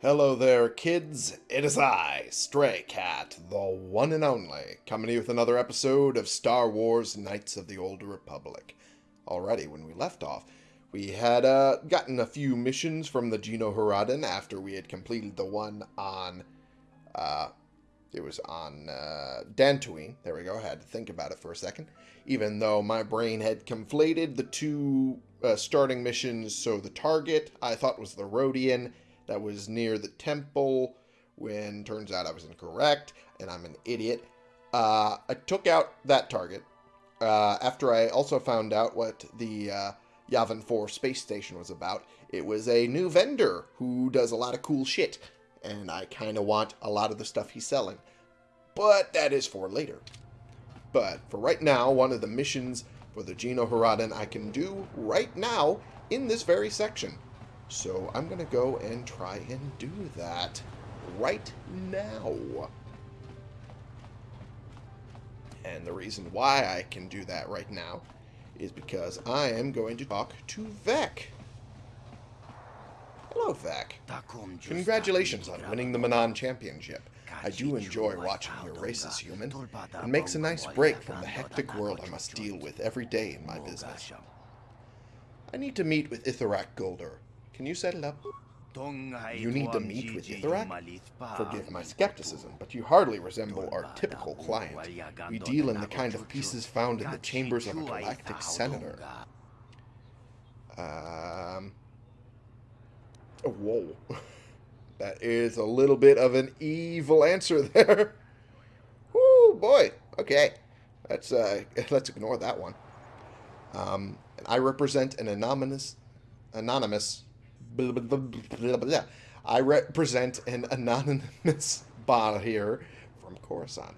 Hello there, kids. It is I, Stray Cat, the one and only, coming to you with another episode of Star Wars Knights of the Old Republic. Already, when we left off, we had uh, gotten a few missions from the Geno Haradan after we had completed the one on, uh, it was on uh, Dantooine. There we go. I had to think about it for a second. Even though my brain had conflated the two uh, starting missions, so the target I thought was the Rodian that was near the temple when turns out I was incorrect and I'm an idiot. Uh, I took out that target uh, after I also found out what the uh, Yavin 4 space station was about. It was a new vendor who does a lot of cool shit, and I kind of want a lot of the stuff he's selling. But that is for later. But for right now, one of the missions for the Geno Haradan I can do right now in this very section. So I'm going to go and try and do that right now. And the reason why I can do that right now is because I am going to talk to Vek. Hello, Vek. Congratulations on winning the Manaan Championship. I do enjoy watching your races, human. It makes a nice break from the hectic world I must deal with every day in my business. I need to meet with Itharak Golder. Can you set it up? You need to meet with Itharak? Forgive my skepticism, but you hardly resemble our typical client. We deal in the kind of pieces found in the chambers of a galactic senator. Um... Oh, whoa. That is a little bit of an evil answer there. Oh boy. Okay. Let's, uh, let's ignore that one. Um, I represent an anonymous, anonymous blah, blah, blah, I represent an anonymous bot here from Coruscant.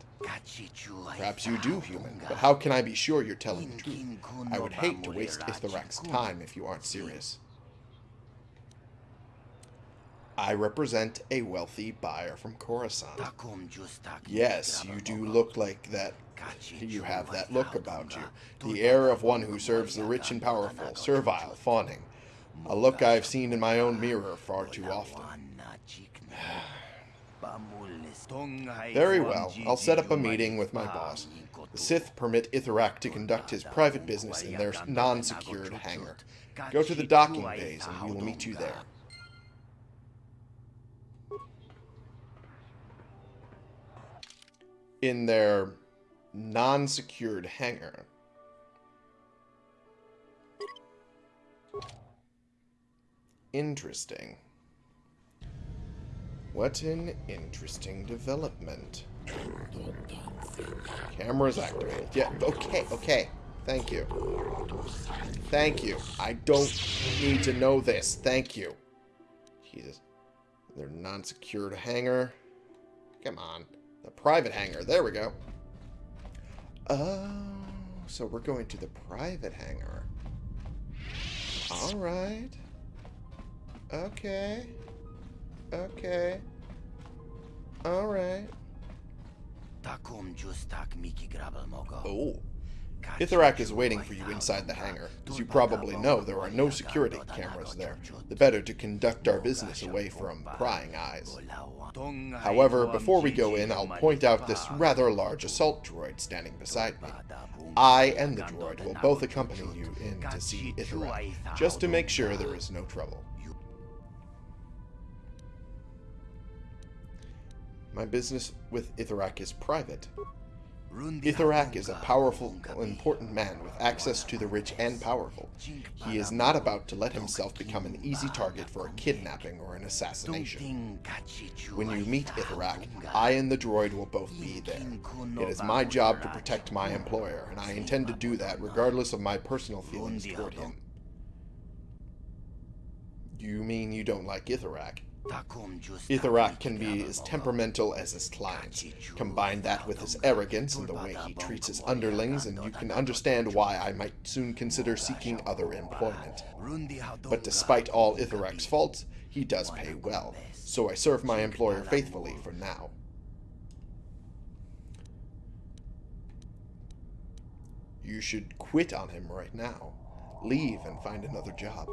Perhaps you do, human, but how can I be sure you're telling the truth? I would hate to waste Itharak's time if you aren't serious. I represent a wealthy buyer from Coruscant. Yes, you do look like that. You have that look about you. The air of one who serves the rich and powerful, servile, fawning. A look I've seen in my own mirror far too often. Very well, I'll set up a meeting with my boss. The Sith permit Itharak to conduct his private business in their non-secured hangar. Go to the docking bays and we will meet you there. In their non-secured hangar. Interesting. What an interesting development. Cameras activated. Yeah, okay, okay. Thank you. Thank you. I don't need to know this. Thank you. Jesus. They're non-secured hangar. Come on. The private hangar. There we go. Oh, so we're going to the private hangar. Alright. Okay. Okay. Alright. Takum just tak miki grabel mogo. Oh. Itharak is waiting for you inside the hangar. As you probably know, there are no security cameras there. The better to conduct our business away from prying eyes. However, before we go in, I'll point out this rather large assault droid standing beside me. I and the droid will both accompany you in to see Itharak, just to make sure there is no trouble. My business with Itharak is private. Itharak is a powerful, important man with access to the rich and powerful. He is not about to let himself become an easy target for a kidnapping or an assassination. When you meet Itharak, I and the droid will both be there. It is my job to protect my employer, and I intend to do that regardless of my personal feelings toward him. You mean you don't like Itharak? Itharak can be as temperamental as his clients. Combine that with his arrogance and the way he treats his underlings, and you can understand why I might soon consider seeking other employment. But despite all Itharak's faults, he does pay well, so I serve my employer faithfully for now. You should quit on him right now. Leave and find another job.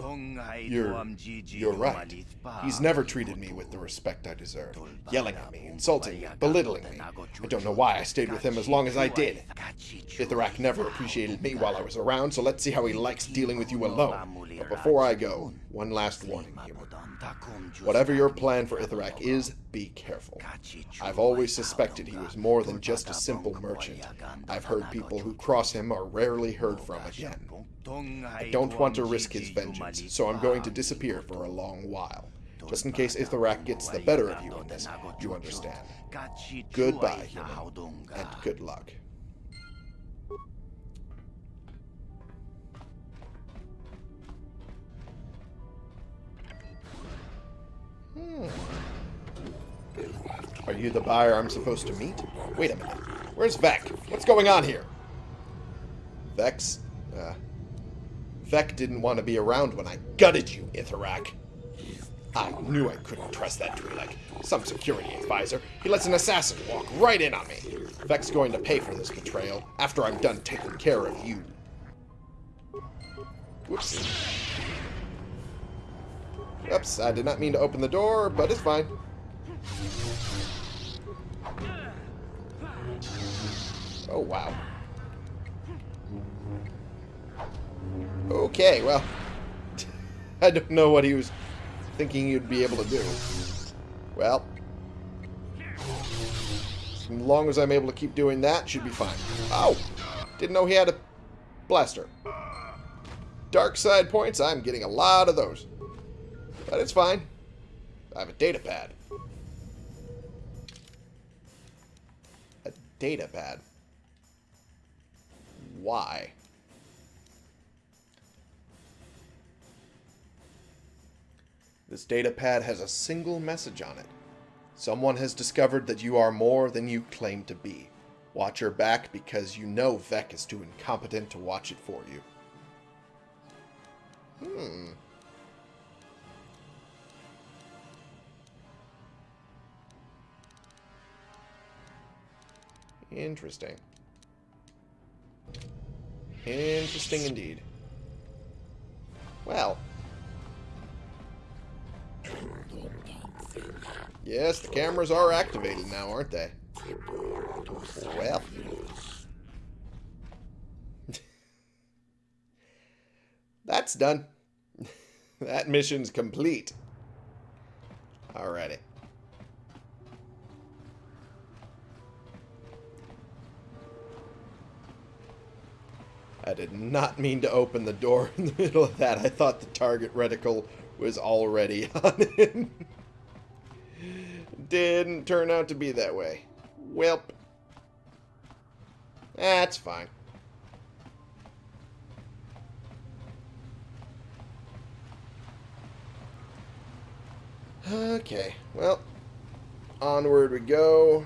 You're, You're right. He's never treated me with the respect I deserve, yelling at me, insulting me, belittling me. I don't know why I stayed with him as long as I did. Ithrak never appreciated me while I was around, so let's see how he likes dealing with you alone. But before I go, one last warning. Whatever your plan for Ithrak is, be careful. I've always suspected he was more than just a simple merchant. I've heard people who cross him are rarely heard from again. I don't want to risk his vengeance, so I'm going to disappear for a long while. Just in case Ithrak gets the better of you in this, you understand. Goodbye, human, and good luck. Hmm. Are you the buyer I'm supposed to meet? Wait a minute. Where's Vek? What's going on here? Vex? Uh, Vek didn't want to be around when I gutted you, Ithrak. I knew I couldn't trust that Twi'lek. Some security advisor. He lets an assassin walk right in on me. Vek's going to pay for this betrayal after I'm done taking care of you. Whoops. Oops, I did not mean to open the door, but it's fine. Oh, wow. Okay, well, I don't know what he was thinking you'd be able to do. Well, as long as I'm able to keep doing that, should be fine. Oh, didn't know he had a blaster. Dark side points, I'm getting a lot of those. But it's fine. I have a data pad. A data pad. Why? This data pad has a single message on it. Someone has discovered that you are more than you claim to be. Watch your back because you know Vek is too incompetent to watch it for you. Hmm. Interesting. Interesting indeed. Well. Yes, the cameras are activated now, aren't they? Well. That's done. that mission's complete. Alrighty. I did not mean to open the door in the middle of that. I thought the target reticle was already on him. Didn't turn out to be that way. Welp. That's fine. Okay, well, onward we go.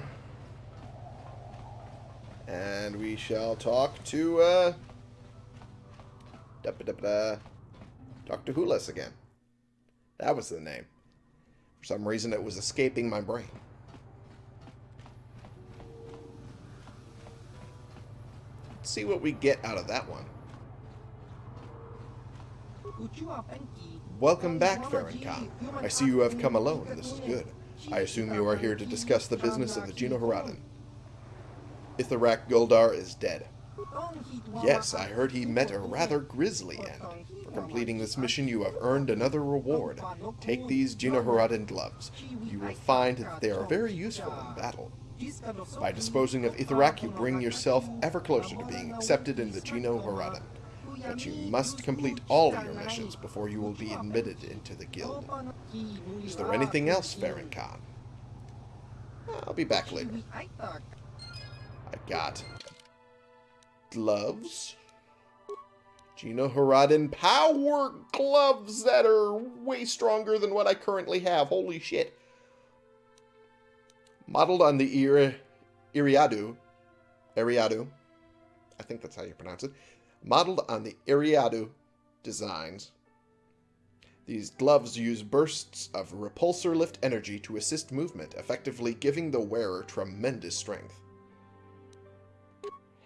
And we shall talk to, uh, Da -ba -da -ba -da. Dr. Hulas again. That was the name. For some reason, it was escaping my brain. Let's see what we get out of that one. Welcome back, Farron Khan. I see you have come alone. This is good. I assume you are here to discuss the business of the Geno Haradan. Ithrak Guldar is dead. Yes, I heard he met a rather grisly end. For completing this mission, you have earned another reward. Take these Geno Haradan gloves. You will find that they are very useful in battle. By disposing of Ithrak, you bring yourself ever closer to being accepted in the Geno Haradan. But you must complete all of your missions before you will be admitted into the guild. Is there anything else, Farron Khan? I'll be back later. I got gloves. Geno Haradan power gloves that are way stronger than what I currently have. Holy shit. Modeled on the Iri Iriadu. Iriadu. I think that's how you pronounce it. Modeled on the Iriadu designs. These gloves use bursts of repulsor lift energy to assist movement, effectively giving the wearer tremendous strength.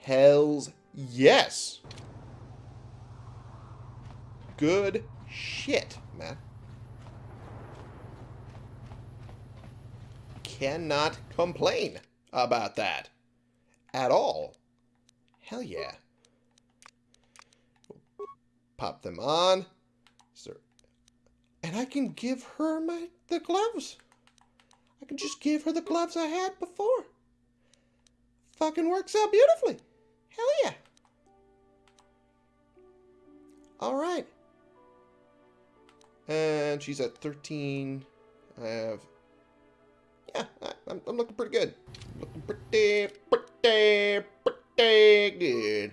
Hells yes. Good shit, man. Cannot complain about that at all. Hell yeah. Pop them on. Sir. And I can give her my the gloves. I can just give her the gloves I had before. Fucking works out beautifully. Hell yeah. All right. And she's at 13. I have... Yeah, I'm, I'm looking pretty good. Looking pretty, pretty, pretty good.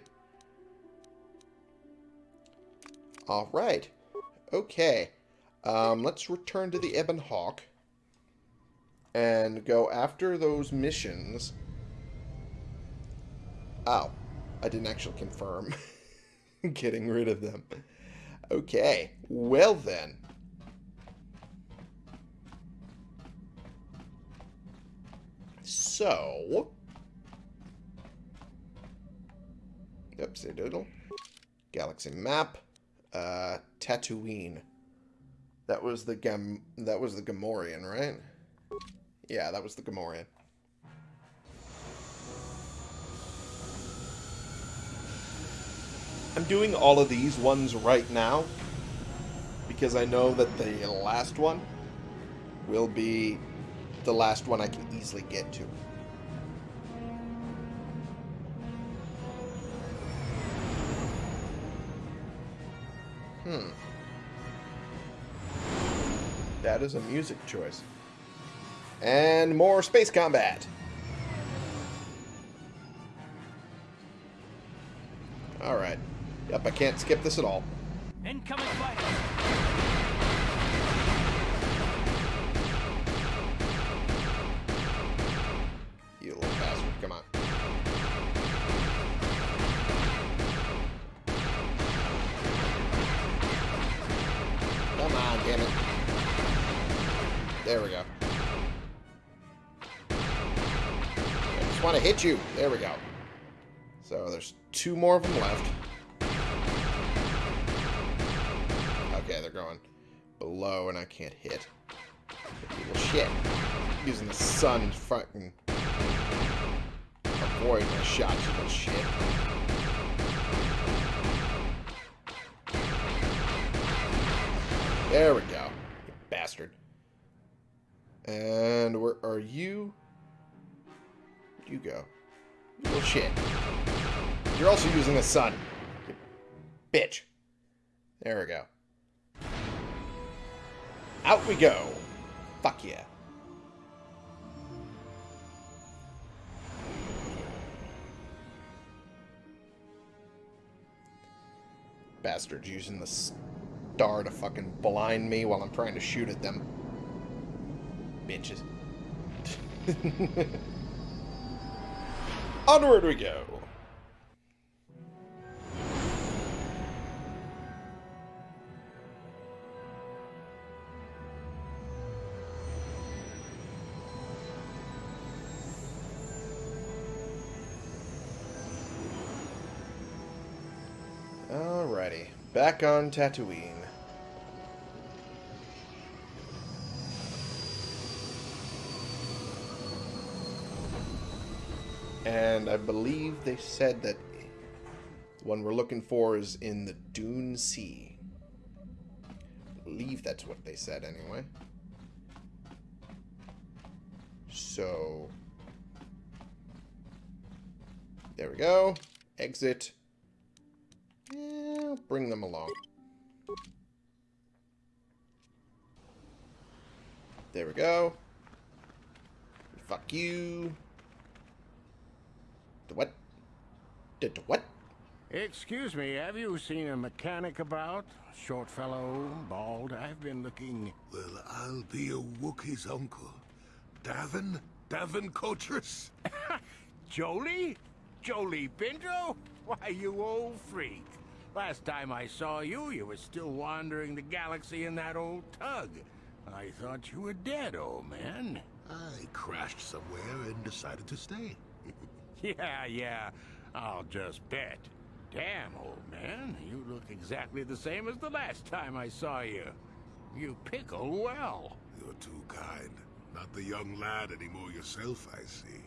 All right. Okay. Um, let's return to the Ebon Hawk and go after those missions. Oh, I didn't actually confirm getting rid of them. Okay, well then. So... Oopsie doodle. Galaxy map. Uh, Tatooine. That was the Gam... That was the Gamorrean, right? Yeah, that was the Gamorrean. I'm doing all of these ones right now because I know that the last one will be the last one I can easily get to. Hmm. That is a music choice. And more space combat. Alright. Yep, I can't skip this at all. Incoming fighters. You little bastard, come on. Come on, damn it. There we go. I just want to hit you. There we go. So there's two more of them left. And I can't hit. Well, shit. Using the sun to fucking avoid my shots, little shit. There we go. You bastard. And where are you? You go? Little shit. You're also using the sun. You bitch. There we go. Out we go. Fuck yeah. Bastards using the star to fucking blind me while I'm trying to shoot at them. Bitches. Onward we go. Back on Tatooine. And I believe they said that the one we're looking for is in the Dune Sea. I believe that's what they said anyway. So... There we go. Exit. Yeah, bring them along. There we go. Fuck you. The what? The, the what? Excuse me, have you seen a mechanic about? Short fellow, bald. I've been looking... Well, I'll be a Wookiee's uncle. Davin? Davin Kotris? Jolee? Jolee Bindo? Why, you old freak. Last time I saw you, you were still wandering the galaxy in that old tug. I thought you were dead, old man. I crashed somewhere and decided to stay. yeah, yeah. I'll just bet. Damn, old man, you look exactly the same as the last time I saw you. You pickle well. You're too kind. Not the young lad anymore yourself, I see.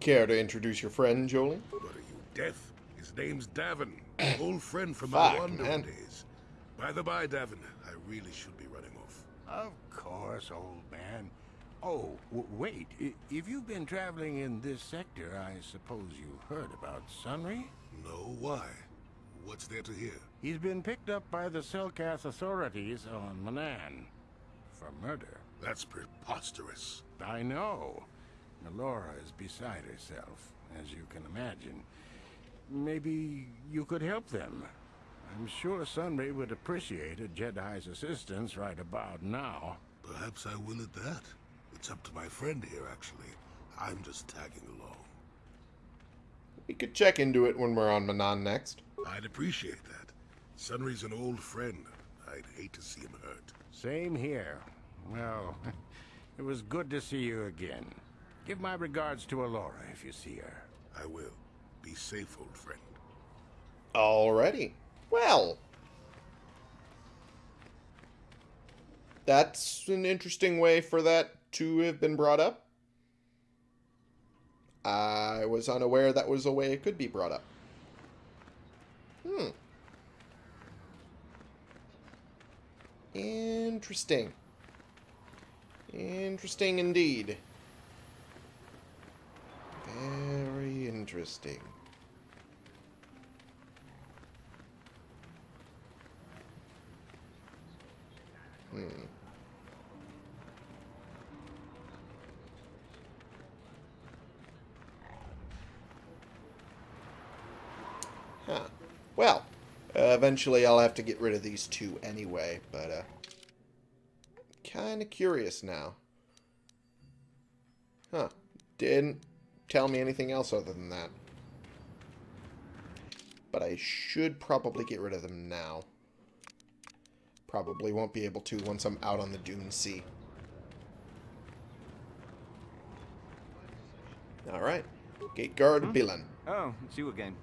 Care to introduce your friend, Jolie? What are you, deaf? His name's Davin. Old friend from Fuck, my Wando man. days. By the by, Davin, I really should be running off. Of course, old man. Oh, w wait. I- If you've been traveling in this sector, I suppose you heard about Sunry? No, why? What's there to hear? He's been picked up by the Selkath authorities on Manaan for murder. That's preposterous. I know. Laura is beside herself, as you can imagine. Maybe you could help them. I'm sure Sunry would appreciate a Jedi's assistance right about now. Perhaps I will at that. It's up to my friend here, actually. I'm just tagging along. We could check into it when we're on Manaan next. I'd appreciate that. Sunry's an old friend. I'd hate to see him hurt. Same here. Well, it was good to see you again. Give my regards to Alora if you see her. I will. Be safe, old friend. Alrighty. Well. That's an interesting way for that to have been brought up. I was unaware that was a way it could be brought up. Hmm. Interesting. Interesting indeed. Very interesting. Hmm. Huh. Well, uh, eventually I'll have to get rid of these two anyway, but uh kind of curious now. Huh. Didn't tell me anything else other than that. But I should probably get rid of them now. Probably won't be able to once I'm out on the Dune Sea. Alright. Gate guard, hmm? Bilan. Oh, it's you again.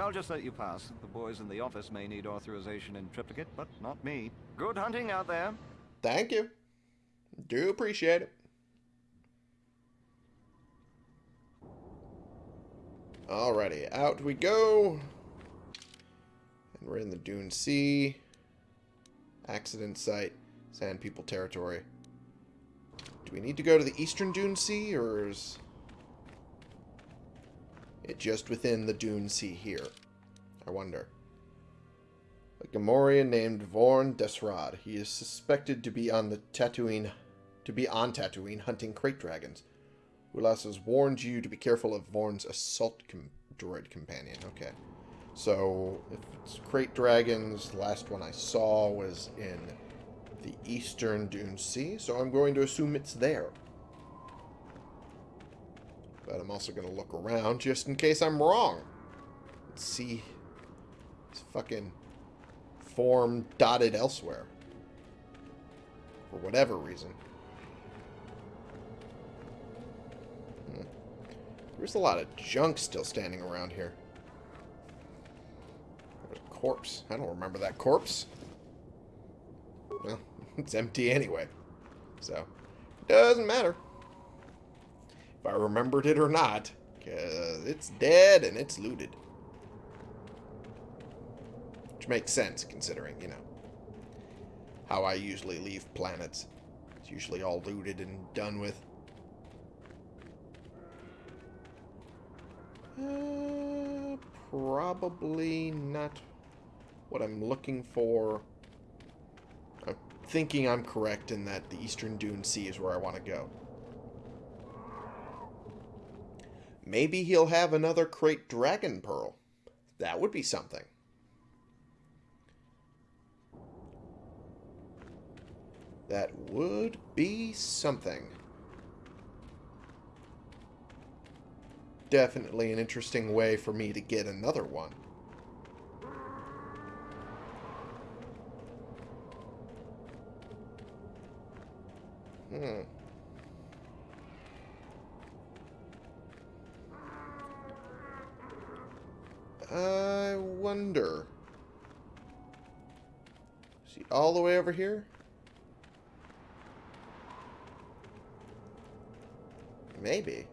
I'll just let you pass. The boys in the office may need authorization in triplicate, but not me. Good hunting out there. Thank you. Do appreciate it. Alrighty, out we go. And we're in the Dune Sea. Accident site. Sand People territory. Do we need to go to the Eastern Dune Sea, or is it just within the Dune Sea here? I wonder. A Gamorrean named Vorn Desrad. He is suspected to be on the Tatooine, to be on Tatooine hunting krayt dragons. Ulas has warned you to be careful of Vorn's assault com droid companion. Okay. So, if it's krayt dragons, last one I saw was in the eastern Dune Sea, so I'm going to assume it's there. But I'm also going to look around just in case I'm wrong. Let's see. It's fucking form dotted elsewhere. For whatever reason. There's a lot of junk still standing around here. There's a corpse. I don't remember that corpse. Well, it's empty anyway. So, it doesn't matter. If I remembered it or not. Because it's dead and it's looted. Which makes sense, considering, you know, how I usually leave planets. It's usually all looted and done with. Uh, probably not what I'm looking for. I'm thinking I'm correct in that the Eastern Dune Sea is where I want to go. Maybe he'll have another krayt dragon pearl. That would be something. That would be something. Definitely an interesting way for me to get another one. Hmm. I wonder. Is he all the way over here? Maybe.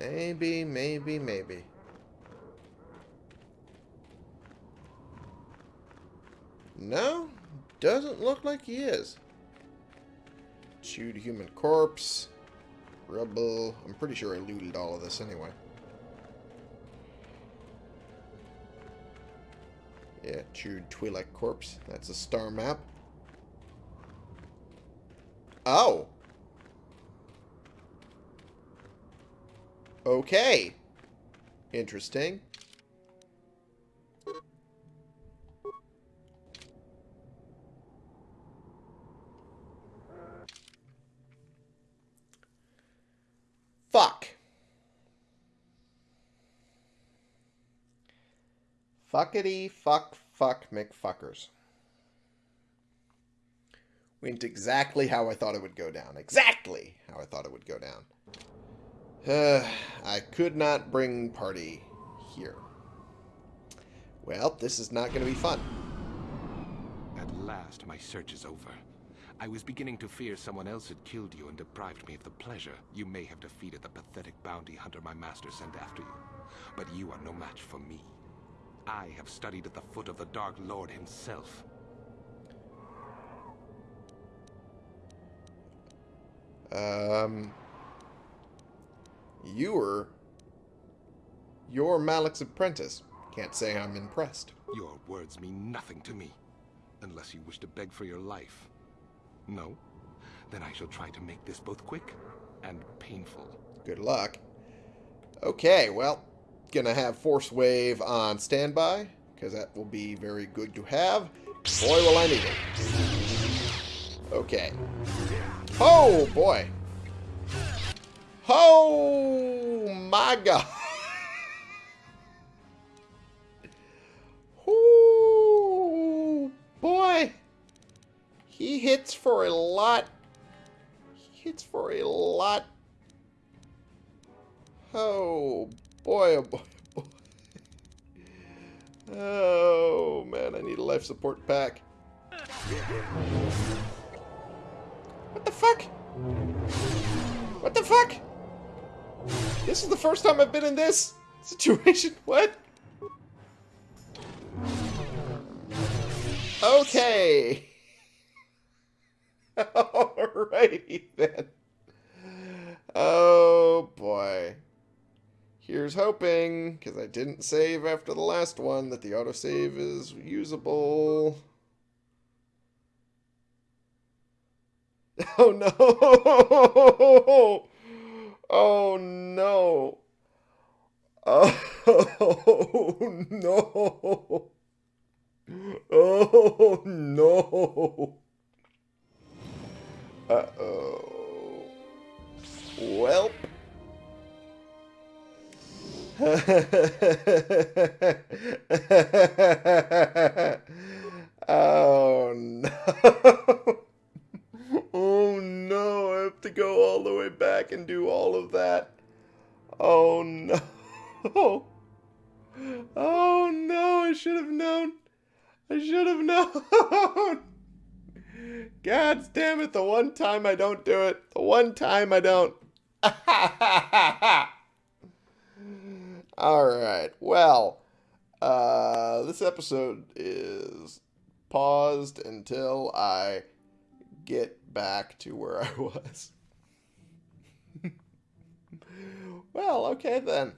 Maybe, maybe, maybe. No, doesn't look like he is. Chewed human corpse. Rubble. I'm pretty sure I looted all of this anyway. Yeah, chewed Twi'lek corpse. That's a star map. Oh! Okay. Interesting. Fuck. Fuckity fuck fuck McFuckers. Went exactly how I thought it would go down. Exactly how I thought it would go down. Uh, I could not bring party here. Well, this is not going to be fun. At last, my search is over. I was beginning to fear someone else had killed you and deprived me of the pleasure you may have defeated the pathetic bounty hunter my master sent after you. But you are no match for me. I have studied at the foot of the Dark Lord himself. Um, you were... You're Malak's apprentice. Can't say I'm impressed. Your words mean nothing to me, unless you wish to beg for your life. No? Then I shall try to make this both quick and painful. Good luck. Okay, well, gonna have Force Wave on standby, because that will be very good to have. Boy, will I need it. Okay. Oh, boy. Oh, my God. Ooh, boy. He hits for a lot. He hits for a lot. Oh, boy, oh, boy, oh, boy. Oh, man, I need a life support pack. What the fuck? What the fuck? This is the first time I've been in this situation. What? Okay. Alrighty then. Oh boy. Here's hoping, because I didn't save after the last one, that the autosave is usable. Oh no! Oh no! Oh no! Oh no! Uh oh. Welp. oh no. no, I have to go all the way back and do all of that. Oh no. Oh no, I should have known. I should have known. God damn it, the one time I don't do it. The one time I don't. Alright, well, uh, this episode is paused until I get back to where I was. well, okay then.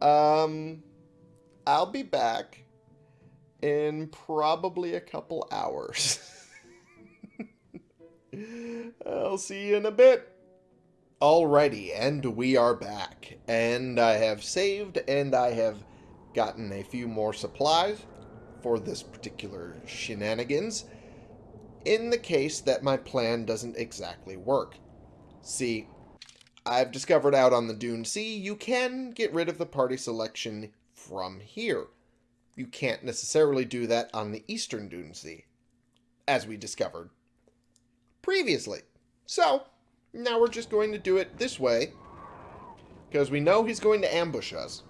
Um, I'll be back in probably a couple hours. I'll see you in a bit. Alrighty, and we are back. And I have saved and I have gotten a few more supplies for this particular shenanigans in the case that my plan doesn't exactly work. See, I've discovered out on the Dune Sea you can get rid of the party selection from here. You can't necessarily do that on the Eastern Dune Sea, as we discovered previously. So, now we're just going to do it this way Because we know he's going to ambush us.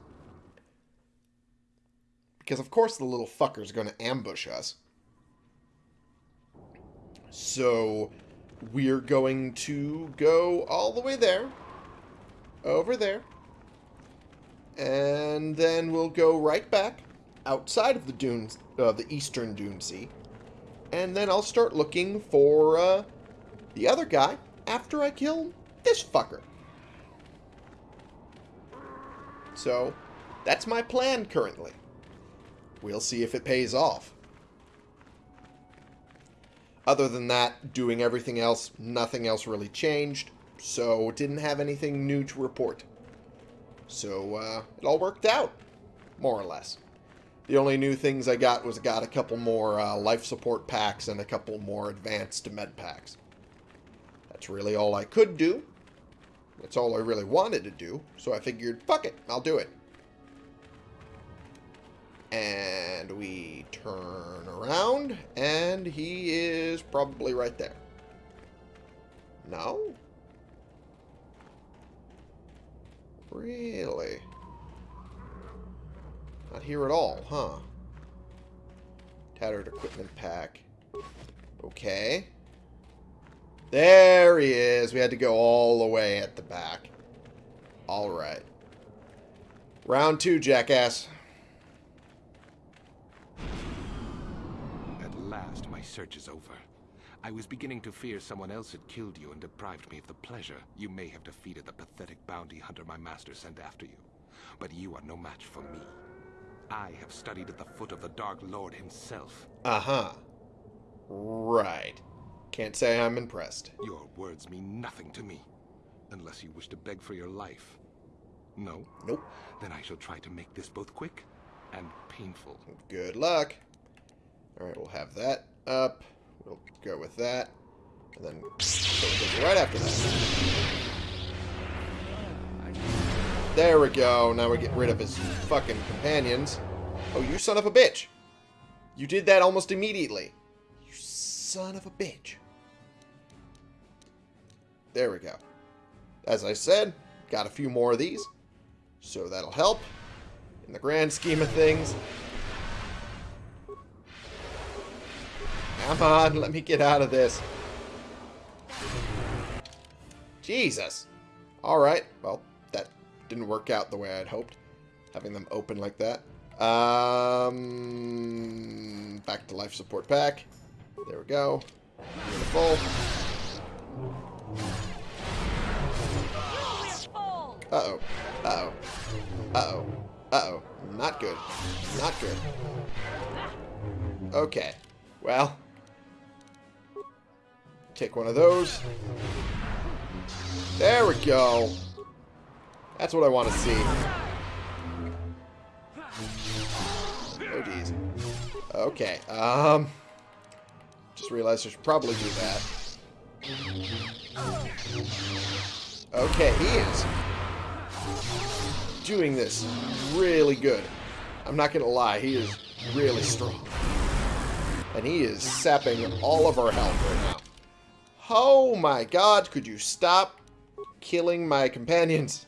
Because of course the little fucker's going to ambush us. So we're going to go all the way there. Over there. And then we'll go right back outside of the dunes, uh, the eastern dune sea. And then I'll start looking for uh, the other guy after I kill this fucker. So, that's my plan currently. We'll see if it pays off. Other than that, doing everything else, nothing else really changed. So, it didn't have anything new to report. So, uh, it all worked out. More or less. The only new things I got was I got a couple more uh, life support packs and a couple more advanced med packs. That's really all I could do. That's all I really wanted to do. So I figured, fuck it, I'll do it. And we turn around, and he is probably right there. No? Really? Not here at all, huh? Tattered equipment pack. Okay. There he is. We had to go all the way at the back. Alright. Round two, jackass. Last, my search is over. I was beginning to fear someone else had killed you and deprived me of the pleasure you may have defeated the pathetic bounty hunter my master sent after you. But you are no match for me. I have studied at the foot of the Dark Lord himself. Uh-huh. Right. Can't say I'm impressed. Your words mean nothing to me, unless you wish to beg for your life. No? Nope. Then I shall try to make this both quick and painful. Good luck. Alright, we'll have that up. We'll go with that. And then right after that. There we go. Now we get rid of his fucking companions. Oh, you son of a bitch. You did that almost immediately. You son of a bitch. There we go. As I said, got a few more of these. So that'll help in the grand scheme of things. Come on, let me get out of this. Jesus. Alright, well, that didn't work out the way I'd hoped. Having them open like that. Um, back to life support pack. There we go. Beautiful. Uh-oh. Uh-oh. Uh-oh. Uh-oh. Not good. Not good. Okay. Well. Take one of those. There we go. That's what I want to see. Oh, geez. Okay. Um. Just realized I should probably do that. Okay, he is doing this really good. I'm not going to lie, he is really strong. And he is sapping all of our health right now. Oh my god, could you stop killing my companions?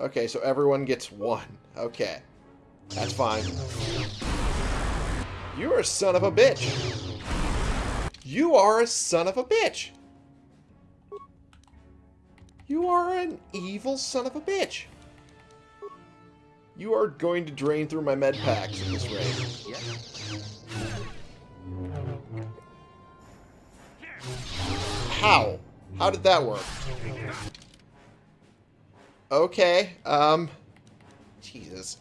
Okay, so everyone gets one. Okay. That's fine. You're a son of a bitch. You are a son of a bitch. You are an evil son of a bitch. You are going to drain through my med packs at this rate. How? How did that work? Okay, um... Jesus.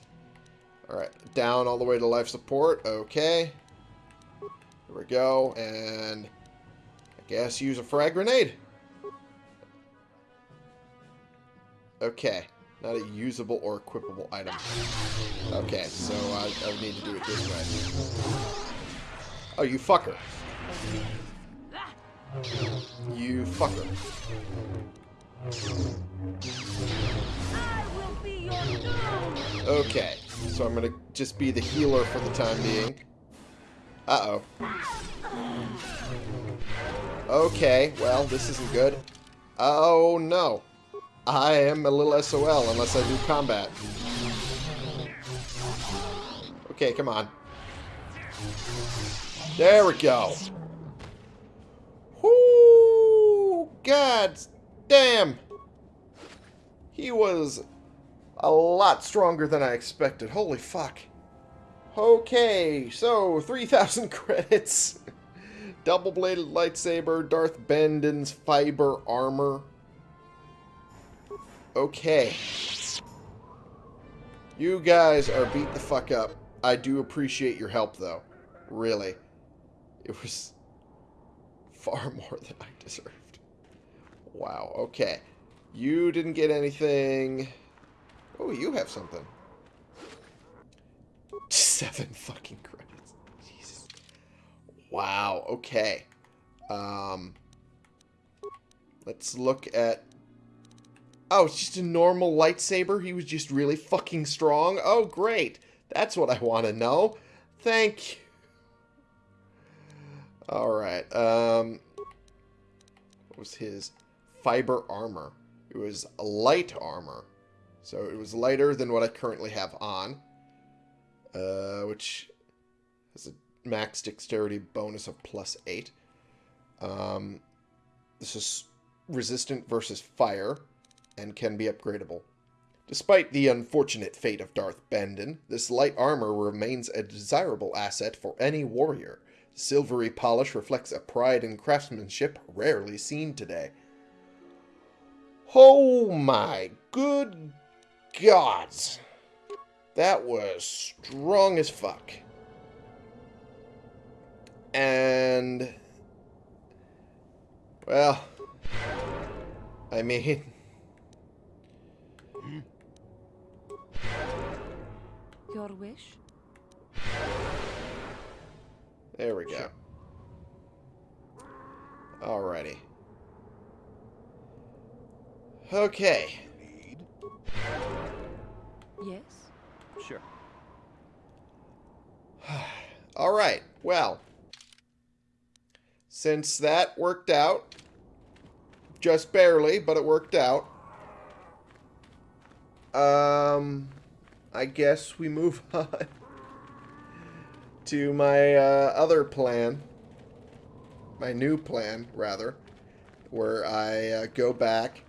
Alright, down all the way to life support. Okay. Here we go, and... I guess use a frag grenade. Okay. Not a usable or equipable item. Okay, so I, I need to do it this way. Oh, you fucker. You fucker. Okay, so I'm gonna just be the healer for the time being. Uh-oh. Okay, well, this isn't good. Oh, no. I am a little SOL unless I do combat. Okay, come on. There we go. Whoo! God damn! He was a lot stronger than I expected. Holy fuck. Okay, so 3,000 credits. Double-bladed lightsaber, Darth Bandon's fiber armor. Okay. You guys are beat the fuck up. I do appreciate your help, though. Really. It was far more than I deserved. Wow, okay. You didn't get anything. Oh, you have something. Seven fucking credits. Jesus. Wow, okay. Um, let's look at... Oh, it's just a normal lightsaber? He was just really fucking strong? Oh, great. That's what I want to know. Thank you. Alright, um... What was his? Fiber armor. It was light armor. So it was lighter than what I currently have on. Uh, which has a max dexterity bonus of plus 8. Um, this is resistant versus fire and can be upgradable. Despite the unfortunate fate of Darth Bandon, this light armor remains a desirable asset for any warrior. Silvery polish reflects a pride in craftsmanship rarely seen today. Oh my good gods! That was strong as fuck. And... Well... I mean... Your wish? There we go. Alrighty. Okay. Yes? Sure. Alright, well. Since that worked out, just barely, but it worked out, um, I guess we move on to my uh, other plan, my new plan, rather, where I uh, go back,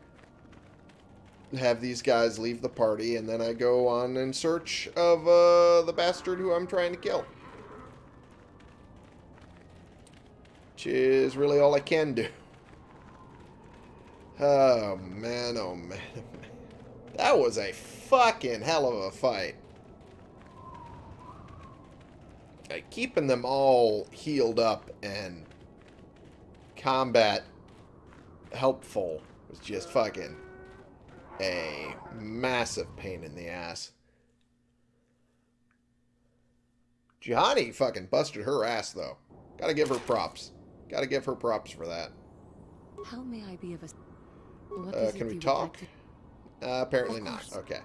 have these guys leave the party, and then I go on in search of uh, the bastard who I'm trying to kill. Which is really all I can do. Oh, man, oh, man. That was a fucking hell of a fight. Keeping them all healed up and combat helpful was just fucking a massive pain in the ass. Juhani fucking busted her ass, though. Gotta give her props. Gotta give her props for that. How may I be of a... Uh, can we talk? like Uh, apparently not. Okay.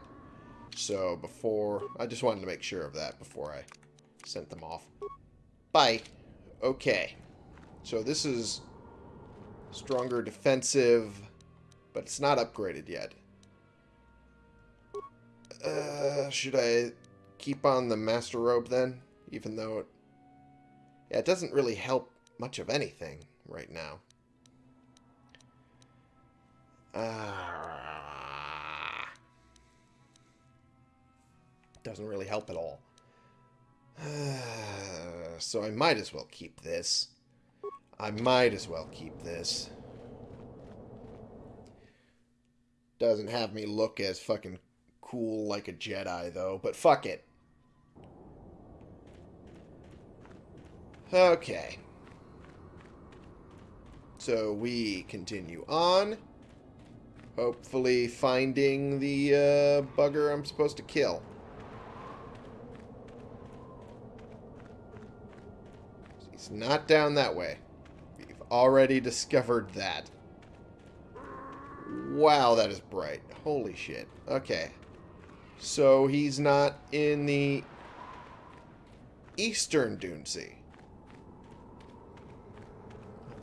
So before... I just wanted to make sure of that before I sent them off. Bye. Okay. So this is stronger defensive, but it's not upgraded yet. Uh, should I keep on the Master Robe then? Even though it... Yeah, it doesn't really help much of anything right now. Ah. Doesn't really help at all. so I might as well keep this. I might as well keep this. Doesn't have me look as fucking cool like a Jedi, though, but fuck it. Okay. So we continue on. Hopefully finding the uh, bugger I'm supposed to kill. He's not down that way. We've already discovered that. Wow, that is bright. Holy shit. Okay. So he's not in the eastern Dune Sea.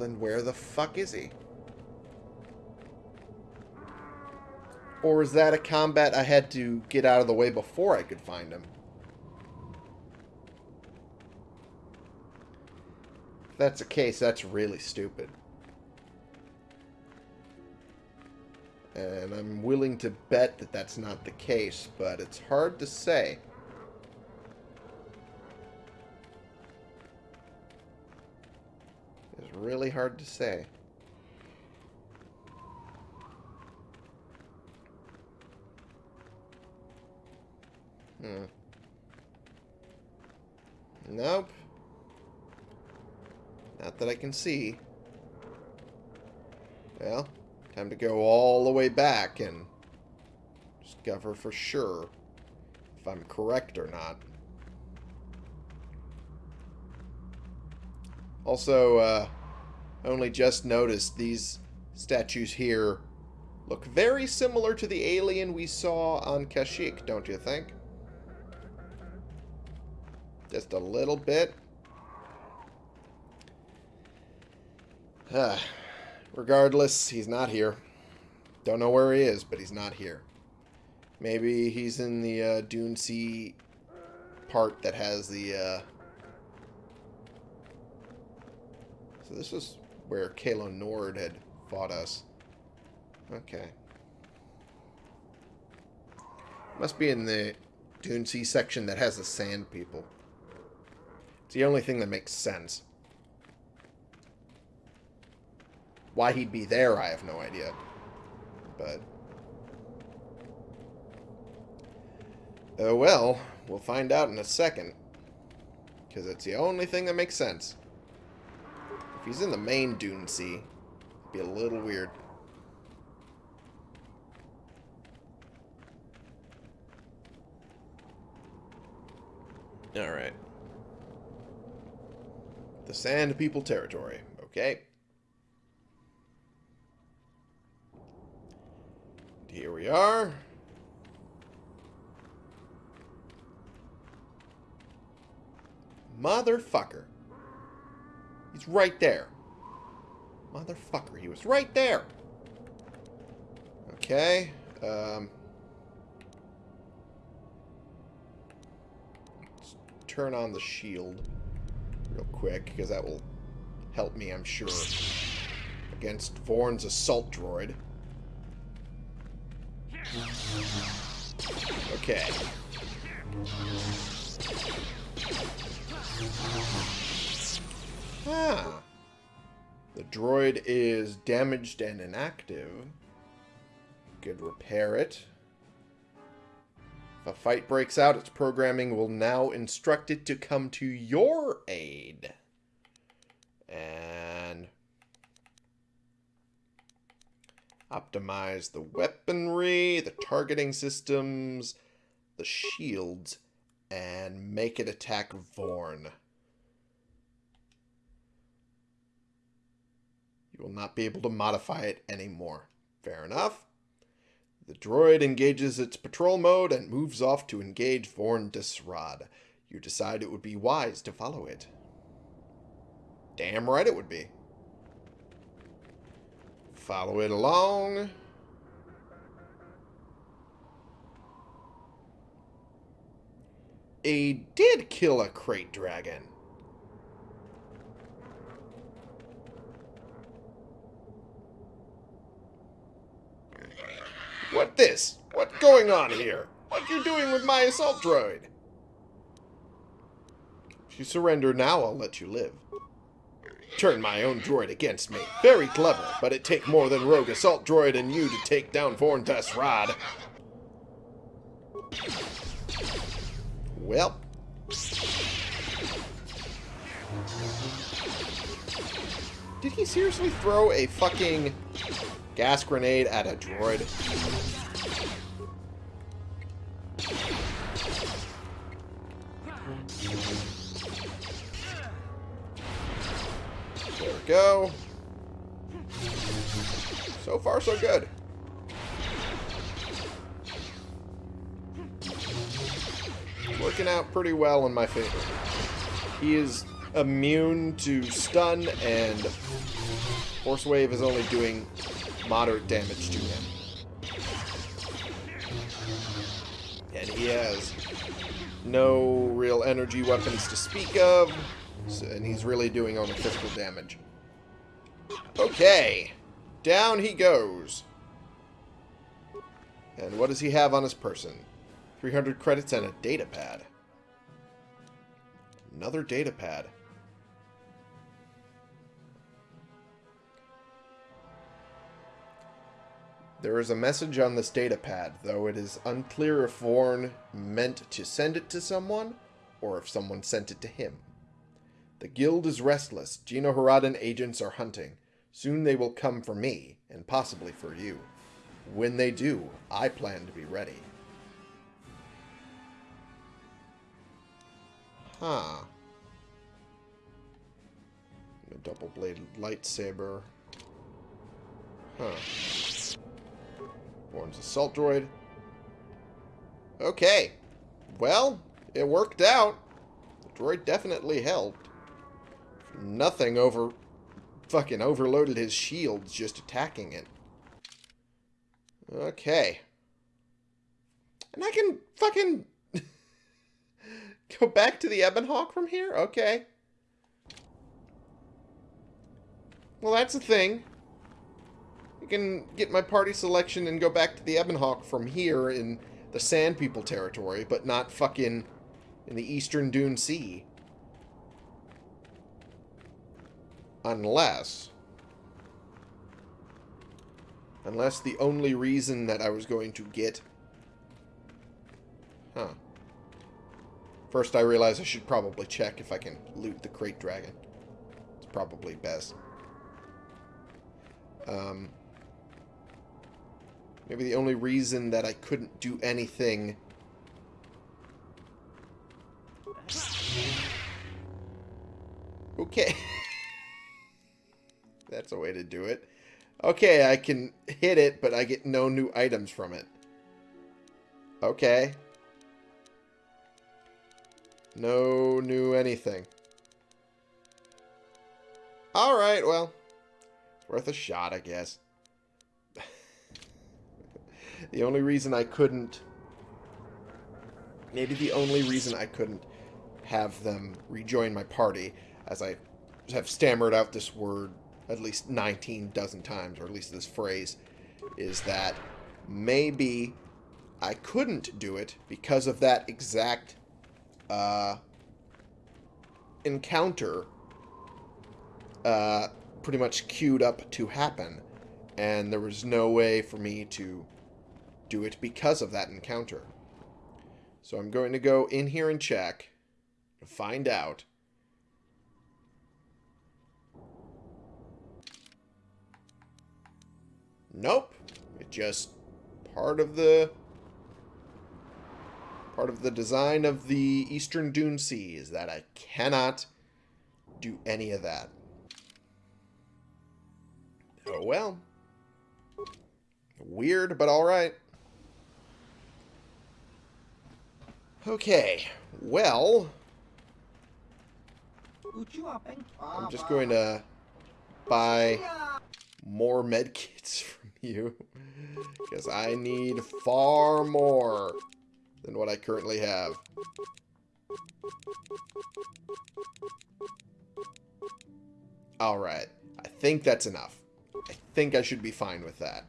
Then where the fuck is he? Or is that a combat I had to get out of the way before I could find him? If that's the case, that's really stupid. And I'm willing to bet that that's not the case, but it's hard to say. It's really hard to say. Hmm. Nope. Not that I can see. Well, time to go all the way back and discover for sure if I'm correct or not. Also, uh, only just noticed these statues here look very similar to the alien we saw on Kashyyyk, don't you think? Just a little bit. Uh, regardless, he's not here. Don't know where he is, but he's not here. Maybe he's in the uh, Dune Sea part that has the... Uh... So this is where Kalo Nord had fought us. Okay. Must be in the Dune Sea section that has the Sand People. It's the only thing that makes sense. Why he'd be there, I have no idea. But... Oh well, we'll find out in a second. Because it's the only thing that makes sense. If he's in the main Dune Sea, it'd be a little weird. Alright. The Sand People territory. Okay. Here we are. Motherfucker. He's right there. Motherfucker, he was right there. Okay. Um, let's turn on the shield real quick, because that will help me, I'm sure, against Vorn's assault droid. Okay. Ah. The droid is damaged and inactive. Could repair it. If a fight breaks out, its programming will now instruct it to come to your aid. And optimize the weaponry, the targeting systems, the shields, and make it attack Vorn. You will not be able to modify it anymore. Fair enough. The droid engages its patrol mode and moves off to engage Vorn Daasraad. You decide it would be wise to follow it. Damn right it would be. Follow it along. A did kill a krayt dragon. What this? What going on here? What you doing with my assault droid? If you surrender now, I'll let you live. Turn my own droid against me. Very clever, but it take more than rogue assault droid and you to take down Vorn Rod. Well. Did he seriously throw a fucking gas grenade at a droid? Go. So far, so good. Working out pretty well in my favor. He is immune to stun, and Force Wave is only doing moderate damage to him. And he has no real energy weapons to speak of. And he's really doing only physical damage. Okay. Down he goes. And what does he have on his person? 300 credits and a data pad. Another data pad. There is a message on this data pad, though it is unclear if Vorn meant to send it to someone, or if someone sent it to him. The guild is restless. GenoHaradan agents are hunting. Soon they will come for me, and possibly for you. When they do, I plan to be ready. Huh. A double-bladed lightsaber. Huh. Vorn's assault droid. Okay. Well, it worked out. The droid definitely helped. Nothing over... Fucking overloaded his shields just attacking it. Okay. And I can fucking... go back to the Ebon Hawk from here? Okay. Well, that's a thing. I can get my party selection and go back to the Ebon Hawk from here in the Sand People territory, but not fucking in the Eastern Dune Sea. Unless... Unless the only reason that I was going to get... Huh. First I realize I should probably check if I can loot the Krayt Dragon. It's probably best. Um... Maybe the only reason that I couldn't do anything... Okay. Way to do it. Okay, I can hit it, but I get no new items from it. Okay. No new anything. Alright, well. Worth a shot, I guess. the only reason I couldn't... Maybe the only reason I couldn't have them rejoin my party, as I have stammered out this word at least 19 dozen times, or at least this phrase, is that maybe I couldn't do it because of that exact uh, encounter uh, pretty much queued up to happen. And there was no way for me to do it because of that encounter. So I'm going to go in here and check to find out Nope. It's just part of the part of the design of the Eastern Dune Sea is that I cannot do any of that. Oh well. Weird, but alright. Okay, well... I'm just going to buy more medkits from you. Because I need far more than what I currently have. Alright. I think that's enough. I think I should be fine with that.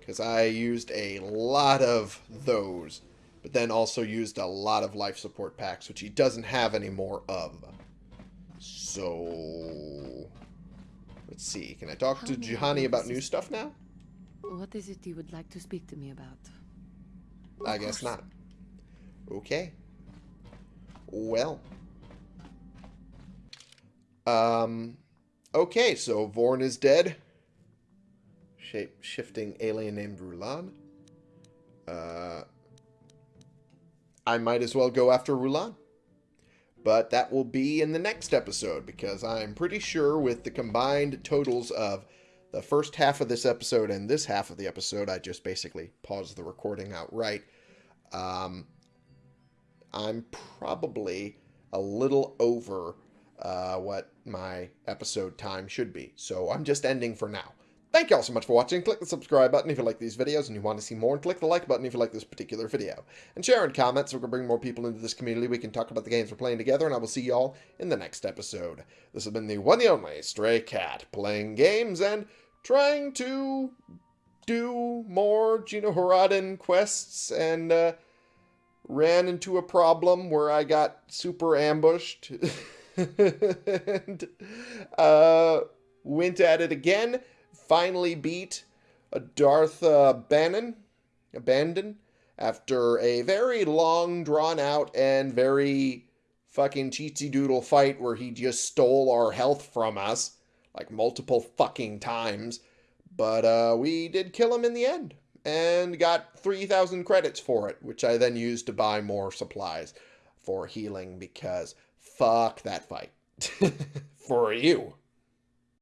Because I used a lot of those. But then also used a lot of life support packs, which he doesn't have any more of. So... Let's see. Can I talk How to Juhani about new stuff now? What is it you would like to speak to me about? I guess not. Okay. Well. Um. Okay, so Vorn is dead. Shape-shifting alien named Rulan. Uh. I might as well go after Rulan. But that will be in the next episode because I'm pretty sure with the combined totals of the first half of this episode and this half of the episode, I just basically paused the recording outright. Um, I'm probably a little over uh, what my episode time should be. So I'm just ending for now. Thank you all so much for watching. Click the subscribe button if you like these videos and you want to see more, and click the like button if you like this particular video. And share and comment so we can bring more people into this community. We can talk about the games we're playing together, and I will see y'all in the next episode. This has been the one and only Stray Cat, playing games and trying to do more GenoHaradan quests, and uh, ran into a problem where I got super ambushed. and uh, went at it again finally beat a Darth uh, Bannon, Abandon, after a very long, drawn out, and very fucking cheatsy doodle fight where he just stole our health from us, like multiple fucking times. But uh, we did kill him in the end, and got 3,000 credits for it, which I then used to buy more supplies for healing because fuck that fight. for you.